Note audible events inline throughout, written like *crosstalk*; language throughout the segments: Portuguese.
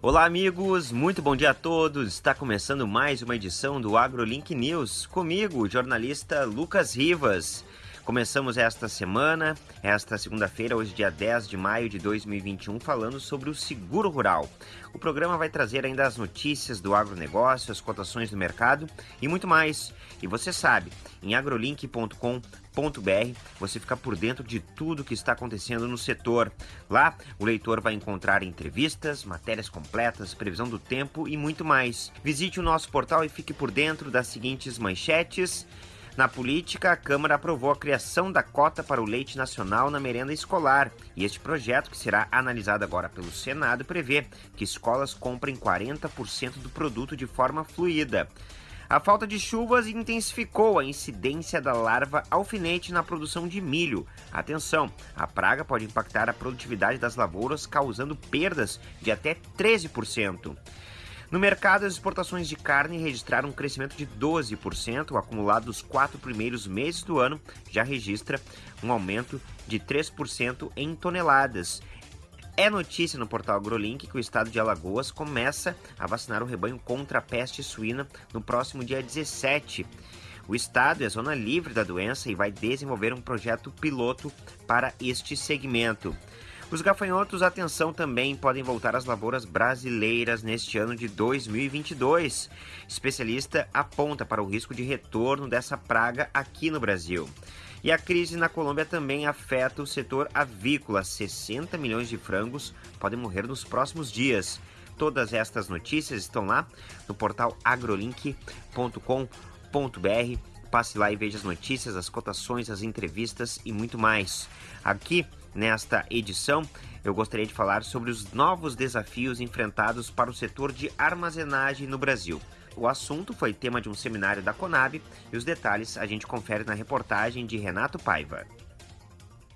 Olá, amigos, muito bom dia a todos. Está começando mais uma edição do AgroLink News, comigo, o jornalista Lucas Rivas. Começamos esta semana, esta segunda-feira, hoje dia 10 de maio de 2021, falando sobre o seguro rural. O programa vai trazer ainda as notícias do agronegócio, as cotações do mercado e muito mais. E você sabe, em agrolink.com.br você fica por dentro de tudo que está acontecendo no setor. Lá, o leitor vai encontrar entrevistas, matérias completas, previsão do tempo e muito mais. Visite o nosso portal e fique por dentro das seguintes manchetes. Na política, a Câmara aprovou a criação da cota para o leite nacional na merenda escolar. E este projeto, que será analisado agora pelo Senado, prevê que escolas comprem 40% do produto de forma fluida. A falta de chuvas intensificou a incidência da larva alfinete na produção de milho. Atenção, a praga pode impactar a produtividade das lavouras, causando perdas de até 13%. No mercado, as exportações de carne registraram um crescimento de 12%, o acumulado dos quatro primeiros meses do ano já registra um aumento de 3% em toneladas. É notícia no portal AgroLink que o estado de Alagoas começa a vacinar o rebanho contra a peste suína no próximo dia 17. O estado é zona livre da doença e vai desenvolver um projeto piloto para este segmento. Os gafanhotos, atenção, também podem voltar às lavouras brasileiras neste ano de 2022. Especialista aponta para o risco de retorno dessa praga aqui no Brasil. E a crise na Colômbia também afeta o setor avícola. 60 milhões de frangos podem morrer nos próximos dias. Todas estas notícias estão lá no portal agrolink.com.br. Passe lá e veja as notícias, as cotações, as entrevistas e muito mais. Aqui Nesta edição, eu gostaria de falar sobre os novos desafios enfrentados para o setor de armazenagem no Brasil. O assunto foi tema de um seminário da Conab e os detalhes a gente confere na reportagem de Renato Paiva.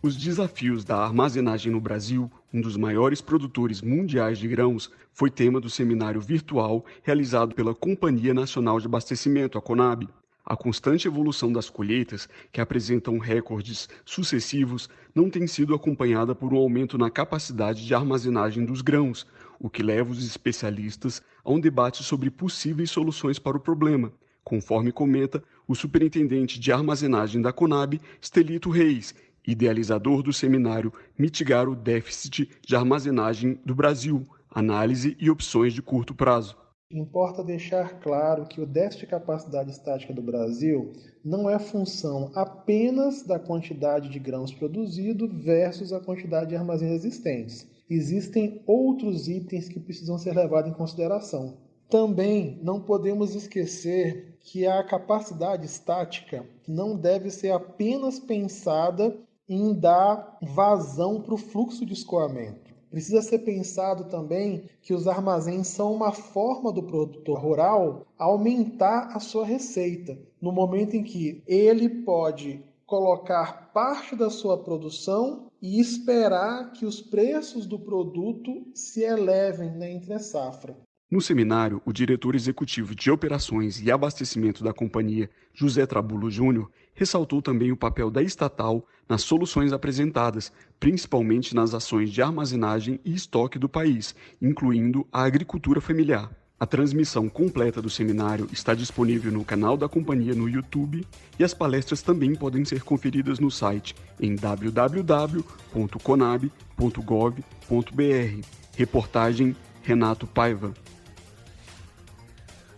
Os desafios da armazenagem no Brasil, um dos maiores produtores mundiais de grãos, foi tema do seminário virtual realizado pela Companhia Nacional de Abastecimento, a Conab. A constante evolução das colheitas, que apresentam recordes sucessivos, não tem sido acompanhada por um aumento na capacidade de armazenagem dos grãos, o que leva os especialistas a um debate sobre possíveis soluções para o problema, conforme comenta o superintendente de armazenagem da Conab, Stelito Reis, idealizador do seminário Mitigar o Déficit de Armazenagem do Brasil, Análise e Opções de Curto Prazo. Importa deixar claro que o déficit de capacidade estática do Brasil não é função apenas da quantidade de grãos produzido versus a quantidade de armazéns existentes. Existem outros itens que precisam ser levados em consideração. Também não podemos esquecer que a capacidade estática não deve ser apenas pensada em dar vazão para o fluxo de escoamento. Precisa ser pensado também que os armazéns são uma forma do produtor rural aumentar a sua receita, no momento em que ele pode colocar parte da sua produção e esperar que os preços do produto se elevem na entre safra. No seminário, o diretor executivo de operações e abastecimento da companhia, José Trabulo Júnior, ressaltou também o papel da estatal nas soluções apresentadas, principalmente nas ações de armazenagem e estoque do país, incluindo a agricultura familiar. A transmissão completa do seminário está disponível no canal da companhia no YouTube e as palestras também podem ser conferidas no site em www.conab.gov.br. Reportagem Renato Paiva.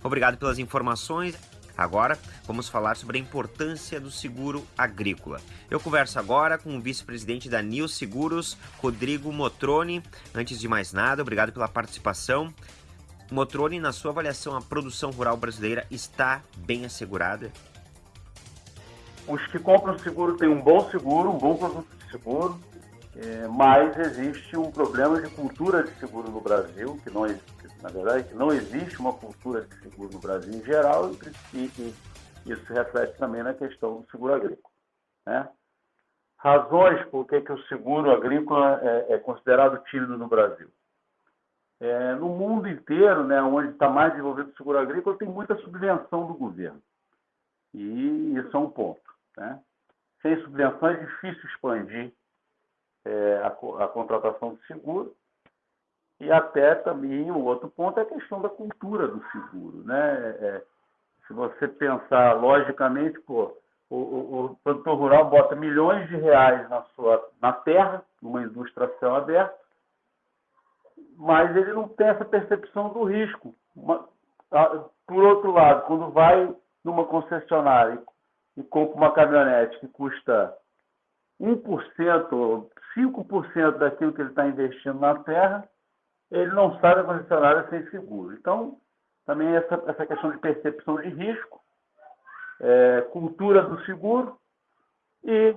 Obrigado pelas informações. Agora vamos falar sobre a importância do seguro agrícola. Eu converso agora com o vice-presidente da Nil Seguros, Rodrigo Motroni. Antes de mais nada, obrigado pela participação. Motroni, na sua avaliação, a produção rural brasileira está bem assegurada? Os que compram seguro têm um bom seguro, um bom produto de seguro, é, mas existe um problema de cultura de seguro no Brasil, que não existe na verdade, que não existe uma cultura de seguro no Brasil em geral e, e isso reflete também na questão do seguro agrícola. Né? Razões por que, que o seguro agrícola é, é considerado tímido no Brasil. É, no mundo inteiro, né, onde está mais desenvolvido o seguro agrícola, tem muita subvenção do governo. E isso é um ponto. Né? Sem subvenção é difícil expandir é, a, a contratação de seguro E até também um outro ponto é a questão da cultura do seguro. Né? É, se você pensar logicamente, pô, o, o, o, produtor rural bota milhões de reais na, sua, na terra, numa indústria céu aberto, mas ele não tem essa percepção do risco. Uma, a, por outro lado, quando vai numa concessionária e, e compra uma caminhonete que custa 1%, 5% daquilo que ele está investindo na terra, ele não sai da concessionária sem seguro. Então, também essa, essa questão de percepção de risco, é, cultura do seguro e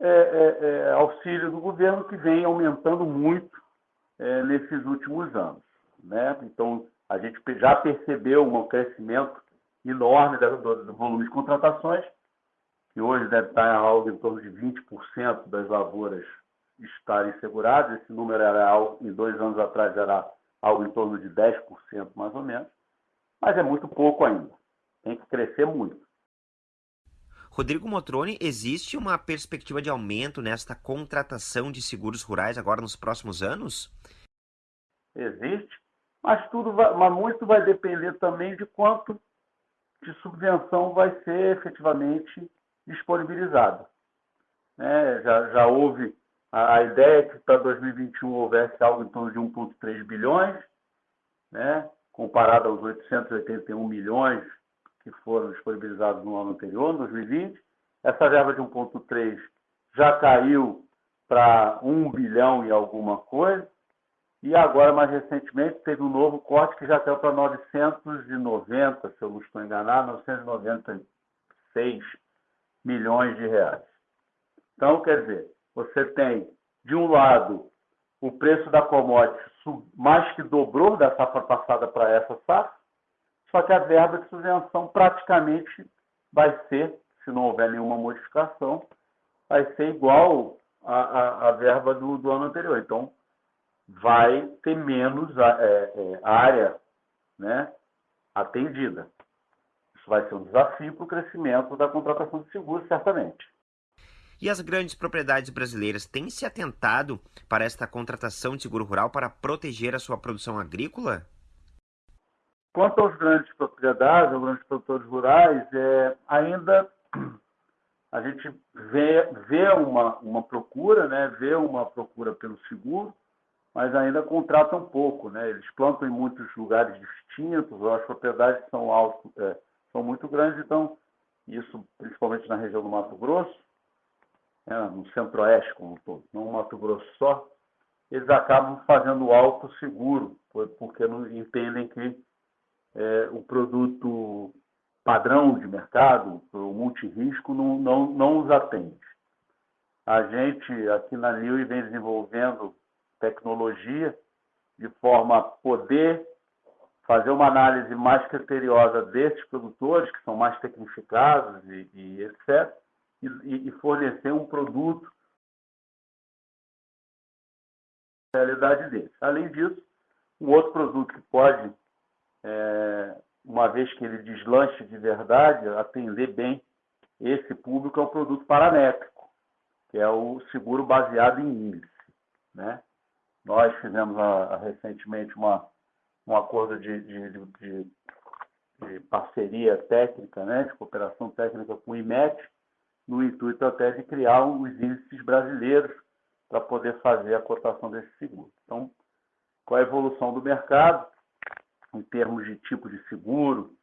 é, é, é auxílio do governo que vem aumentando muito é, nesses últimos anos. Né? Então, a gente já percebeu um crescimento enorme do, do volume de contratações, que hoje deve estar algo em torno de 20% das lavouras estarem seguradas. Esse número era algo, em dois anos atrás era algo em torno de 10% mais ou menos, mas é muito pouco ainda. Tem que crescer muito. Rodrigo Motroni, existe uma perspectiva de aumento nesta contratação de seguros rurais agora nos próximos anos? Existe, mas tudo vai, mas muito vai depender também de quanto de subvenção vai ser efetivamente disponibilizado. Né? Já, já houve a, ideia que para 2021 houvesse algo em torno de 1,3 bilhões, né? comparado aos 881 milhões que foram disponibilizados no ano anterior, 2020. Essa verba de 1,3 já caiu para 1 bilhão e alguma coisa. E agora, mais recentemente, teve um novo corte que já caiu para 990, se eu não estou enganado, 996 milhões de reais. Então, quer dizer, você tem, de um lado, o preço da commodity mais que dobrou da safra passada para essa safra, só que a verba de subvenção praticamente vai ser, se não houver nenhuma modificação, vai ser igual à, à, verba do, do, ano anterior. Então, vai ter menos é, é, área né, atendida. Isso vai ser um desafio para o crescimento da contratação de seguros, certamente. E as grandes propriedades brasileiras têm se atentado para esta contratação de seguro rural para proteger a sua produção agrícola? Quanto aos grandes propriedades, aos grandes produtores rurais, é, ainda a gente vê, vê uma, uma procura, né, vê uma procura pelo seguro, mas ainda contratam pouco. Né? Eles plantam em muitos lugares distintos, as propriedades são, alto, é, são muito grandes, então, isso principalmente na região do Mato Grosso, né, no centro-oeste como um todo, não Mato Grosso só, eles acabam fazendo alto seguro, porque não entendem que é, o produto padrão de mercado, o multirisco, não, não, não os atende. A gente, aqui na Liu, vem desenvolvendo tecnologia de forma a poder fazer uma análise mais criteriosa desses produtores, que são mais tecnificados e, e etc., e, e fornecer um produto realidade deles. Além disso, um outro produto que pode é, uma vez que ele deslanche de verdade, atender bem esse público é o produto paramétrico, que é o seguro baseado em índice. Né? Nós fizemos a, a, recentemente uma, um acordo de, de, de, de, parceria técnica, né? de cooperação técnica com o IMET, no intuito até de criar os índices brasileiros para poder fazer a cotação desse seguro. Então, com a evolução do mercado, em termos de tipo de seguro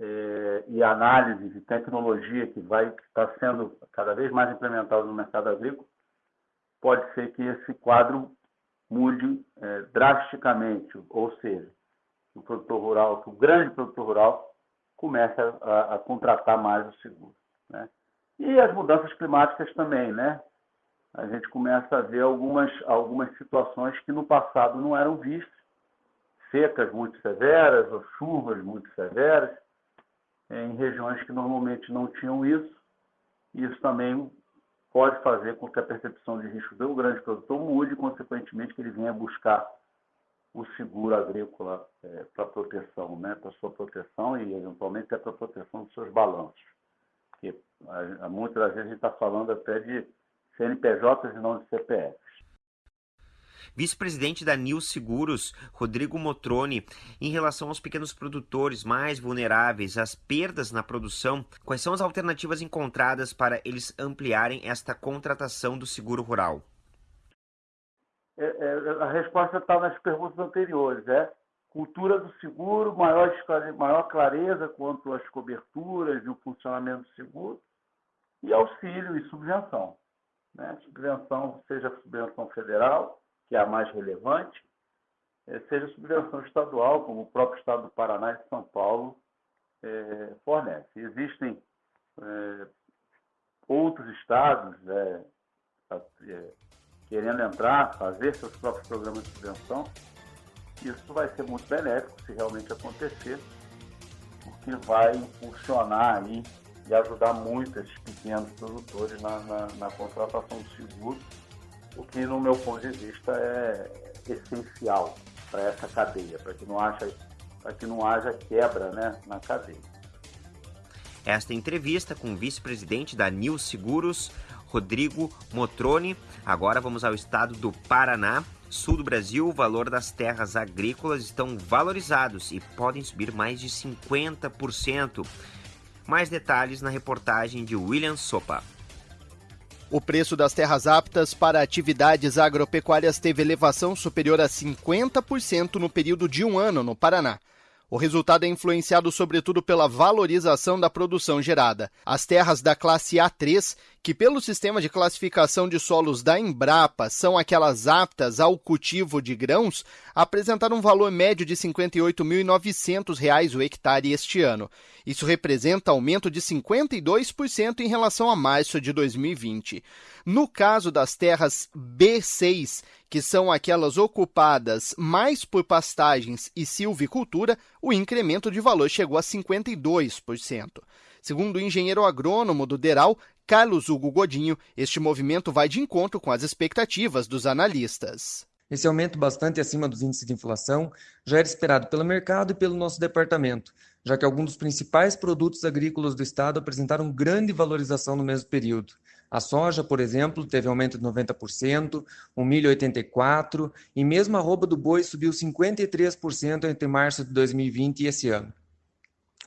é, e análise de tecnologia que vai estar tá sendo cada vez mais implementada no mercado agrícola, pode ser que esse quadro mude é, drasticamente, ou seja, o produtor rural, o grande produtor rural comece a, a contratar mais o seguro. Né? E as mudanças climáticas também, né? A gente começa a ver algumas, algumas situações que no passado não eram vistas secas muito severas ou chuvas muito severas, em regiões que normalmente não tinham isso. Isso também pode fazer com que a percepção de risco do grande produtor mude consequentemente, que ele venha buscar o seguro agrícola é, para proteção, né, para sua proteção e, eventualmente, até para proteção dos seus balanços. Porque a, a, muitas das vezes a gente está falando até de CNPJs e não de CPFs. Vice-presidente da Nil Seguros, Rodrigo Motroni, em relação aos pequenos produtores mais vulneráveis às perdas na produção, quais são as alternativas encontradas para eles ampliarem esta contratação do seguro rural? É, é, a resposta está nas perguntas anteriores. É cultura do seguro, maior, maior clareza quanto às coberturas e o funcionamento do seguro, e auxílio e subvenção. Né? Subvenção, seja subvenção federal, que é a mais relevante, é, seja subvenção *laughs* estadual, como o próprio Estado do Paraná e São Paulo é, fornece. Existem é, outros estados é, querendo entrar, fazer seus próprios programas de subvenção. Isso vai ser muito benéfico se realmente acontecer, porque vai impulsionar aí e ajudar muito esses pequenos produtores na, na, na contratação do seguro, o que, no meu ponto de vista, é essencial para essa cadeia, para que não haja, que não haja quebra né, na cadeia. Esta entrevista com o vice-presidente da Nil Seguros, Rodrigo Motroni. Agora vamos ao estado do Paraná. Sul do Brasil, o valor das terras agrícolas estão valorizados e podem subir mais de 50%. Mais detalhes na reportagem de William Sopa. O preço das terras aptas para atividades agropecuárias teve elevação superior a 50% no período de um ano no Paraná. O resultado é influenciado sobretudo pela valorização da produção gerada. As terras da classe A3, que pelo sistema de classificação de solos da Embrapa são aquelas aptas ao cultivo de grãos, apresentaram um valor médio de R$ 58.900 o hectare este ano. Isso representa aumento de 52% em relação a março de 2020. No caso das terras B6, que são aquelas ocupadas mais por pastagens e silvicultura, o incremento de valor chegou a 52%. Segundo o engenheiro agrônomo do Deral, Carlos Hugo Godinho, este movimento vai de encontro com as expectativas dos analistas. Esse aumento bastante acima dos índices de inflação já era esperado pelo mercado e pelo nosso departamento, já que alguns dos principais produtos agrícolas do estado apresentaram grande valorização no mesmo período. A soja, por exemplo, teve aumento de 90%, o milho 84% e mesmo a roupa do boi subiu 53% entre março de 2020 e esse ano.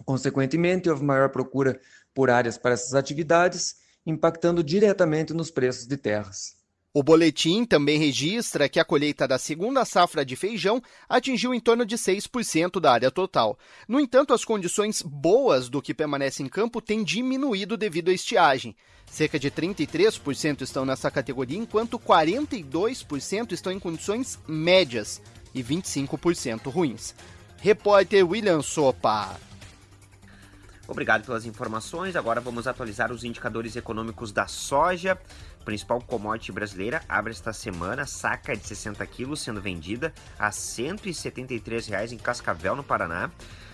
Consequentemente, houve maior procura por áreas para essas atividades, impactando diretamente nos preços de terras. O boletim também registra que a colheita da segunda safra de feijão atingiu em torno de 6% da área total. No entanto, as condições boas do que permanece em campo têm diminuído devido à estiagem. Cerca de 33% estão nessa categoria, enquanto 42% estão em condições médias e 25% ruins. Repórter William Sopa. Obrigado pelas informações. Agora vamos atualizar os indicadores econômicos da soja principal commodity brasileira, abre esta semana saca de 60 quilos sendo vendida a 173 reais em Cascavel, no Paraná.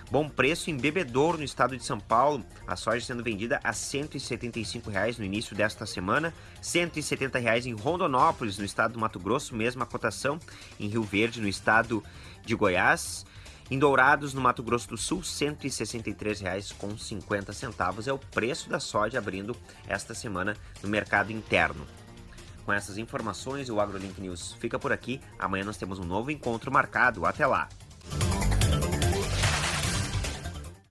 Bom preço em Bebedouro, no estado de São Paulo. A soja sendo vendida a 175 reais no início desta semana. 170 reais em Rondonópolis, no estado do Mato Grosso. Mesma cotação em Rio Verde, no estado de Goiás. Em Dourados, no Mato Grosso do Sul, R$ 163,50 é o preço da soja abrindo esta semana no mercado interno. Com essas informações, o AgroLink News fica por aqui. Amanhã nós temos um novo encontro marcado. Até lá!